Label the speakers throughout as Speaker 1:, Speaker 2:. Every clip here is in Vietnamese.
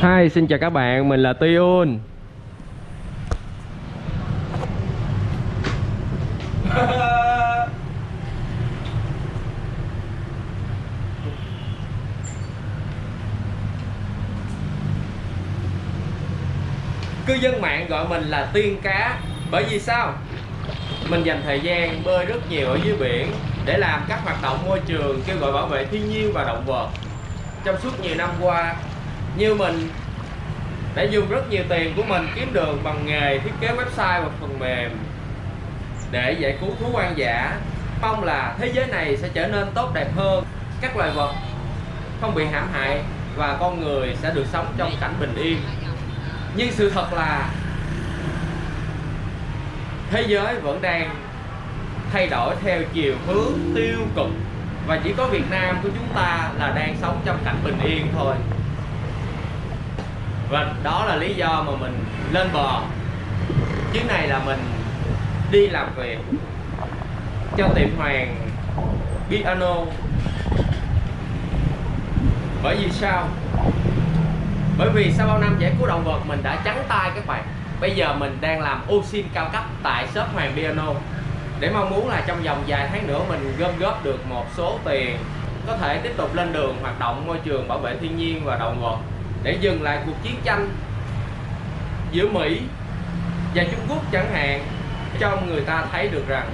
Speaker 1: Hi, xin chào các bạn, mình là Tuyun Cư dân mạng gọi mình là tiên cá Bởi vì sao? Mình dành thời gian bơi rất nhiều ở dưới biển Để làm các hoạt động môi trường kêu gọi bảo vệ thiên nhiên và động vật Trong suốt nhiều năm qua như mình đã dùng rất nhiều tiền của mình kiếm được bằng nghề thiết kế website và phần mềm để giải cứu thú hoang dã. Mong là thế giới này sẽ trở nên tốt đẹp hơn. Các loài vật không bị hãm hại và con người sẽ được sống trong cảnh bình yên. Nhưng sự thật là thế giới vẫn đang thay đổi theo chiều hướng tiêu cực và chỉ có Việt Nam của chúng ta là đang sống trong cảnh bình yên thôi và đó là lý do mà mình lên bờ. Chuyến này là mình đi làm việc cho tiệm hoàng piano. Bởi vì sao? Bởi vì sau bao năm giải cứu động vật, mình đã trắng tay các bạn. Bây giờ mình đang làm ô xin cao cấp tại shop hoàng piano. Để mong muốn là trong vòng vài tháng nữa mình gom góp được một số tiền có thể tiếp tục lên đường hoạt động môi trường bảo vệ thiên nhiên và động vật để dừng lại cuộc chiến tranh giữa Mỹ và Trung Quốc chẳng hạn, cho người ta thấy được rằng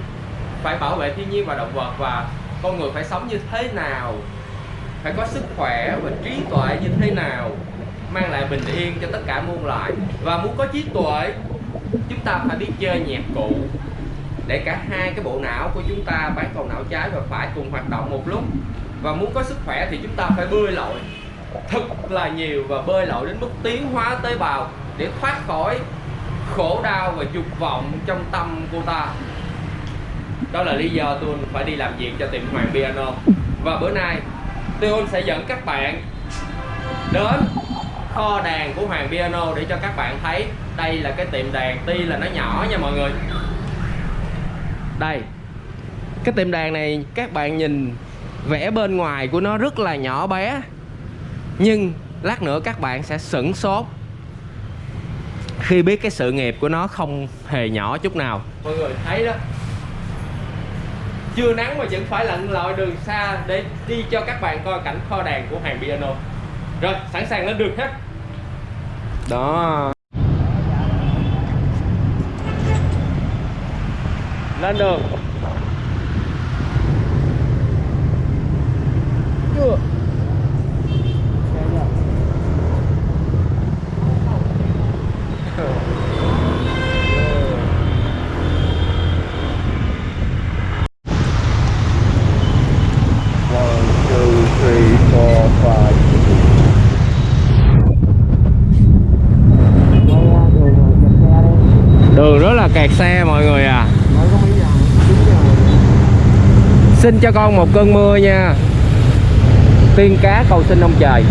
Speaker 1: phải bảo vệ thiên nhiên và động vật và con người phải sống như thế nào, phải có sức khỏe và trí tuệ như thế nào, mang lại bình yên cho tất cả muôn loài. Và muốn có trí tuệ, chúng ta phải biết chơi nhạc cụ để cả hai cái bộ não của chúng ta, bán cầu não trái và phải cùng hoạt động một lúc. Và muốn có sức khỏe thì chúng ta phải bơi lội thật là nhiều và bơi lội đến mức tiến hóa tế bào để thoát khỏi khổ đau và dục vọng trong tâm cô ta. Đó là lý do tôi phải đi làm việc cho tiệm Hoàng Piano. Và bữa nay, tôi sẽ dẫn các bạn đến kho đàn của Hoàng Piano để cho các bạn thấy. Đây là cái tiệm đàn, tuy là nó nhỏ nha mọi người. Đây, cái tiệm đàn này các bạn nhìn, vẽ bên ngoài của nó rất là nhỏ bé nhưng lát nữa các bạn sẽ sửng sốt khi biết cái sự nghiệp của nó không hề nhỏ chút nào. Mọi người thấy đó. Chưa nắng mà vẫn phải lặn lội đường xa để đi cho các bạn coi cảnh kho đàn của hàng piano. Rồi sẵn sàng lên đường hết. Đó. Lên đường. Chưa
Speaker 2: One, two, three, four, five.
Speaker 1: đường rất là kẹt xe mọi người à xin cho con một cơn mưa nha. Tiên cá cầu xin ông trời.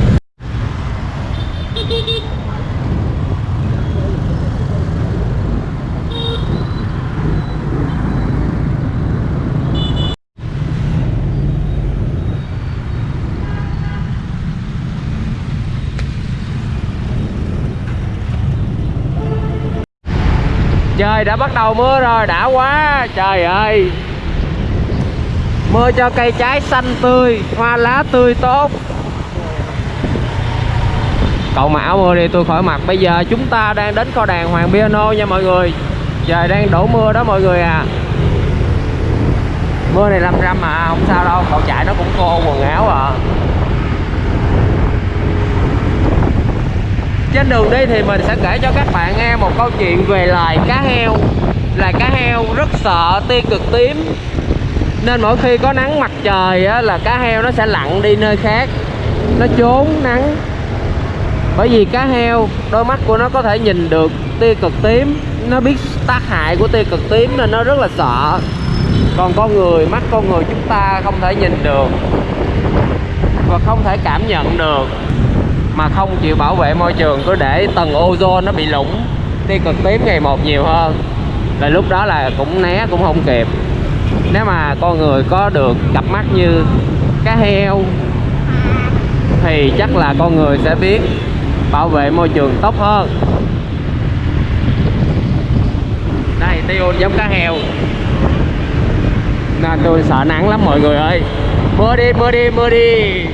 Speaker 1: Trời, đã bắt đầu mưa rồi, đã quá. Trời ơi mưa cho cây trái xanh tươi, hoa lá tươi tốt. Cậu mà áo mưa đi, tôi khỏi mặt. bây giờ chúng ta đang đến kho đàn hoàng piano nha mọi người. Trời đang đổ mưa đó mọi người à. Mưa này lâm râm mà, không sao đâu. Cậu chạy nó cũng khô quần áo à. Trên đường đi thì mình sẽ kể cho các bạn nghe một câu chuyện về loài cá heo. Loài cá heo rất sợ tia cực tím nên mỗi khi có nắng mặt trời á, là cá heo nó sẽ lặn đi nơi khác. Nó trốn nắng. Bởi vì cá heo đôi mắt của nó có thể nhìn được tia cực tím. Nó biết tác hại của tia cực tím nên nó rất là sợ. Còn con người mắt con người chúng ta không thể nhìn được và không thể cảm nhận được. Mà không chịu bảo vệ môi trường cứ để tầng ozone nó bị lủng. Tia cực tím ngày một nhiều hơn. Là lúc đó là cũng né cũng không kịp nếu mà con người có được cặp mắt như cá heo, thì chắc là con người sẽ biết bảo vệ môi trường tốt hơn. Đây tiêu giống cá heo. Nên tôi sợ nắng lắm mọi người ơi. Mưa đi mưa đi mưa đi.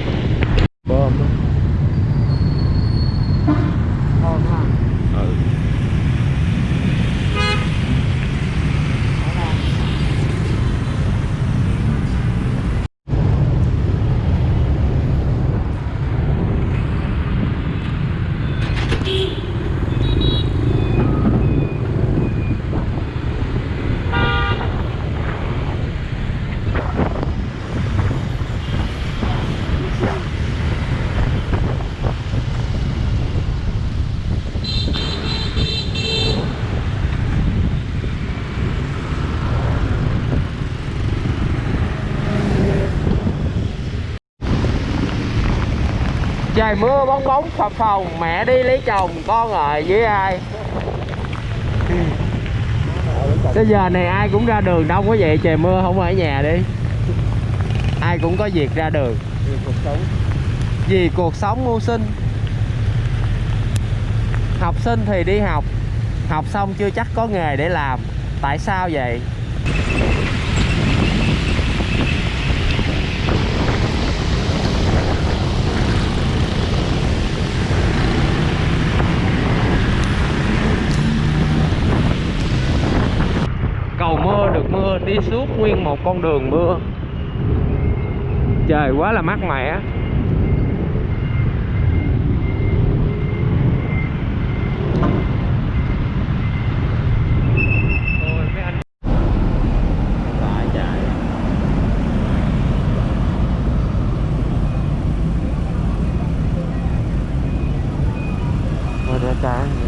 Speaker 1: Trời mưa bóng bóng phập phồng mẹ đi lấy chồng, con ở với ai? Tới giờ này ai cũng ra đường đông quá vậy. Trời mưa không ở nhà đi. Ai cũng có việc ra đường.
Speaker 2: Vì cuộc sống
Speaker 1: Vì cuộc sống mưu sinh. Học sinh thì đi học. Học xong chưa chắc có nghề để làm. Tại sao vậy? cầu mưa được mưa đi suốt nguyên một con đường mưa. Trời quá là mát mẻ Ôi, mấy anh- Tại trời. Ôi, ra trái.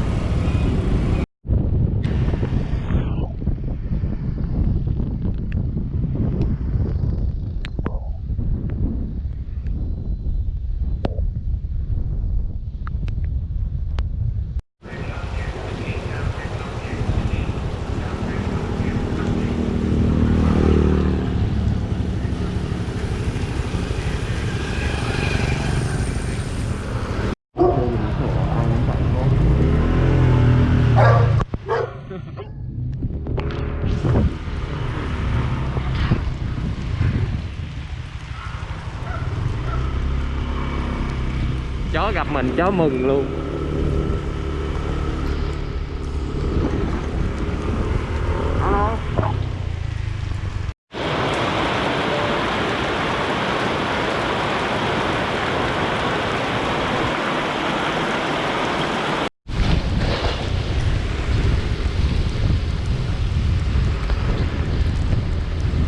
Speaker 1: chó gặp mình, chó mừng luôn.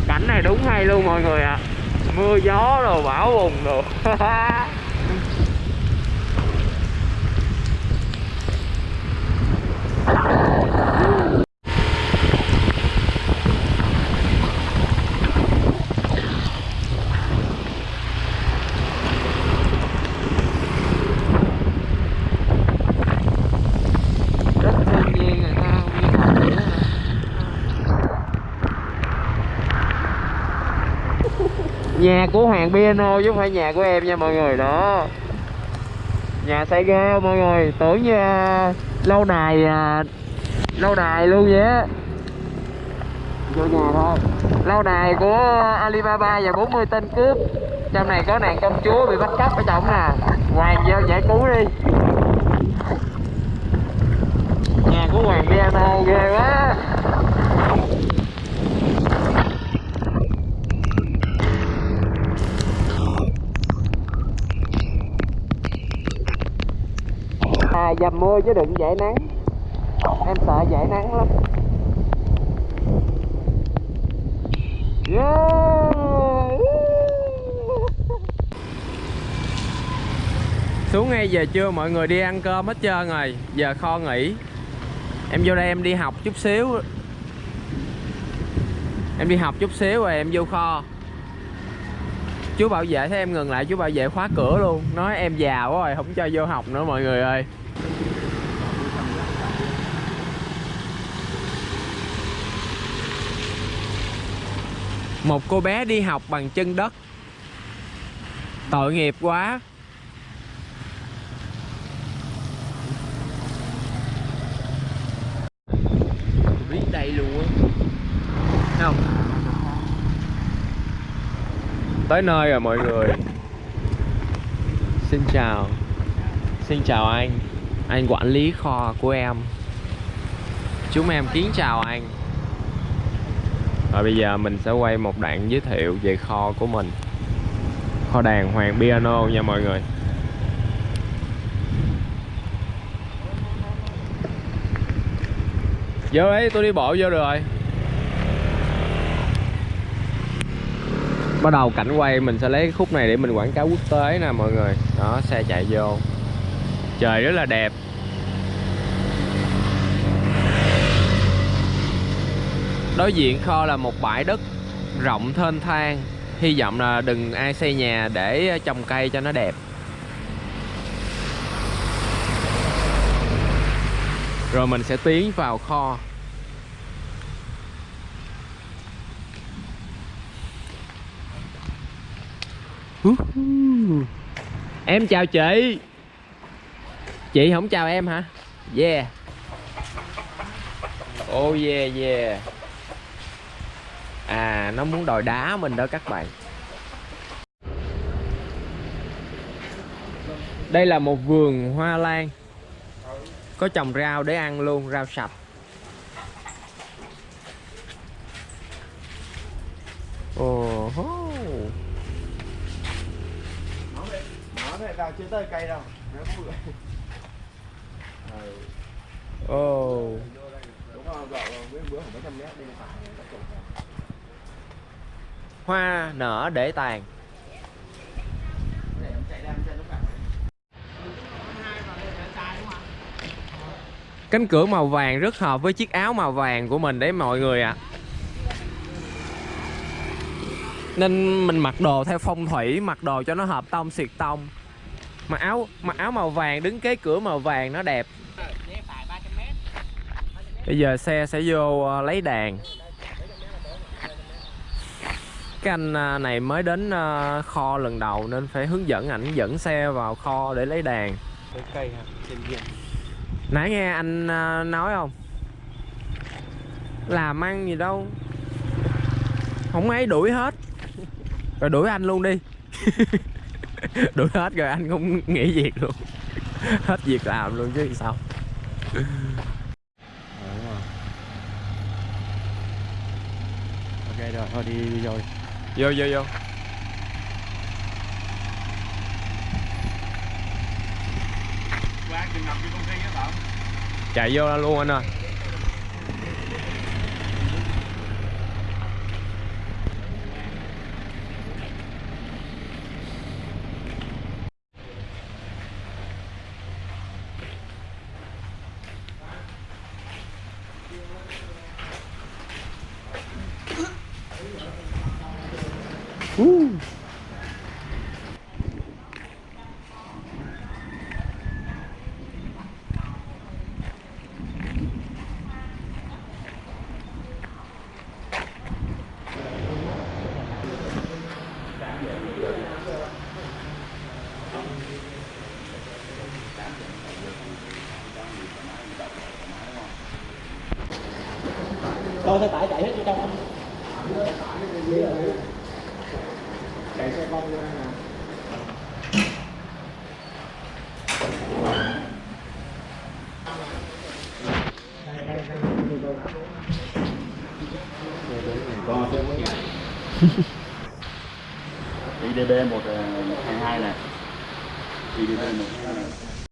Speaker 1: Cảnh này đúng hay luôn mọi người ạ. Mưa gió rồi, bão bùng rồi rất thiên nhiên người ta nguyên học vậy đó nhà của Hoàng Piano chứ không phải nhà của em nha mọi người, đó. Nhà xây ghê mọi người, tưởng như à, lâu đài à, lâu đài luôn vậy á. Vô nhà thôi. Lâu đài của Alibaba và 40 tên cướp. Trong này có nàng công chúa bị bắt cóc ở trong nè. Hoàng vô giải cứu đi. Nhà của Hoàng Piano ghê quá. À dầm mưa chứ đừng dễ nắng. Em sợ dễ nắng lắm. Yeah! xuống ngay giờ trưa, mọi người đi ăn cơm hết trơn rồi. Giờ kho nghỉ. Em vô đây em đi học chút xíu. Em đi học chút xíu rồi em vô kho. Chú bảo vệ thấy em ngừng lại, chú bảo vệ khóa cửa luôn. Nói em già quá rồi, không cho vô học nữa, mọi người ơi. Một cô bé đi học bằng chân đất. Tội nghiệp quá. Biết đây luôn Không. Tới nơi rồi mọi người. Xin chào. Xin chào anh. Anh quản lý kho của em. Chúng em kính chào anh và bây giờ mình sẽ quay một đoạn giới thiệu về kho của mình. Kho đàn Hoàng Piano nha mọi người. Vô ấy tôi đi bộ vô rồi. Bắt đầu cảnh quay, mình sẽ lấy khúc này để mình quảng cáo quốc tế nè mọi người. Đó, xe chạy vô. Trời rất là đẹp. Đối diện kho là một bãi đất rộng thênh thang. Hy vọng là đừng ai xây nhà để trồng cây cho nó đẹp. Rồi mình sẽ tiến vào kho. Uhuh. Em chào chị. Chị không chào em hả? Yeah. Oh yeah yeah à nó muốn đòi đá mình đó các bạn đây là một vườn hoa lan có trồng rau để ăn luôn, rau sạch ồ
Speaker 2: oh oh vào chưa tới cây đâu.
Speaker 1: Ồ
Speaker 2: Đúng không? Dạo bữa khoảng mấy trăm mét đi phải.
Speaker 1: Hoa nở để tàn. Cánh cửa màu vàng rất hợp với chiếc áo màu vàng của mình đấy mọi người ạ. Nên mình mặc đồ theo phong thủy, mặc đồ cho nó hợp tông xịt tông. Mặc áo mặc áo màu vàng đứng kế cửa màu vàng nó đẹp. Bây giờ xe sẽ vô ờ, lấy đàn cái anh ờ, này mới đến ờ, kho lần đầu nên phải hướng dẫn ảnh dẫn xe vào kho để lấy đàn
Speaker 2: Cái cây hả? Trên kia.
Speaker 1: nãy nghe anh ờ, nói không làm ăn gì đâu không ấy đuổi hết rồi đuổi anh luôn đi đuổi hết rồi anh cũng nghỉ việc luôn hết việc làm luôn chứ sao.
Speaker 2: Ok rồi, thôi đi, đi rồi.
Speaker 1: Vô vô vô. Chạy vô luôn anh ơi
Speaker 2: Thôi xe tải chạy hết vô trong anh Chạy xe con vô đây nè.
Speaker 3: IDB 122 ờ, này IDB 122 này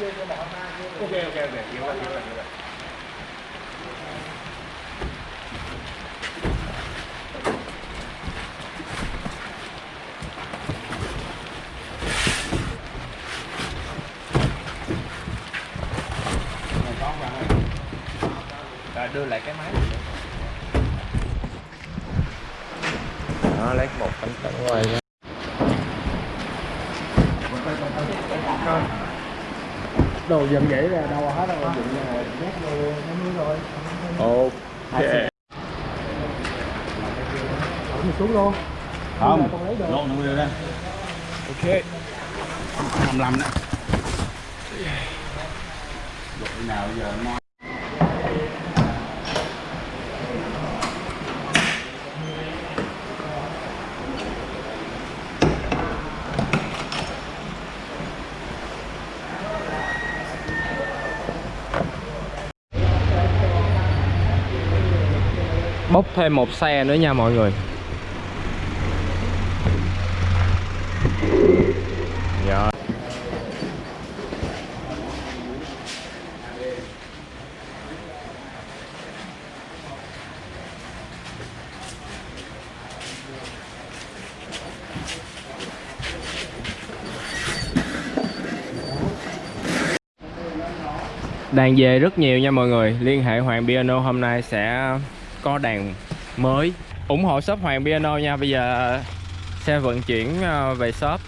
Speaker 2: Ok, ok, ok. Hiểu rồi, hiểu rồi, hiểu rồi.
Speaker 1: rồi đưa lại cái máy đó lấy một bánh tấm quay ra
Speaker 2: đồ dần vậy là đâu hết đâu. Dựng là nhét vô nó nuôi rồi
Speaker 3: ok
Speaker 2: mình xuống luôn
Speaker 3: không lộn nó đưa ra.
Speaker 2: Ok.
Speaker 3: 55 đó Lộn nào giờ
Speaker 1: bốc thêm một xe nữa nha mọi người Dạ. Đang về rất nhiều nha mọi người Liên hệ Hoàng Piano hôm nay sẽ co đàn mới. ủng hộ shop Hoàng Piano nha. Bây giờ xe vận chuyển ờ, về shop.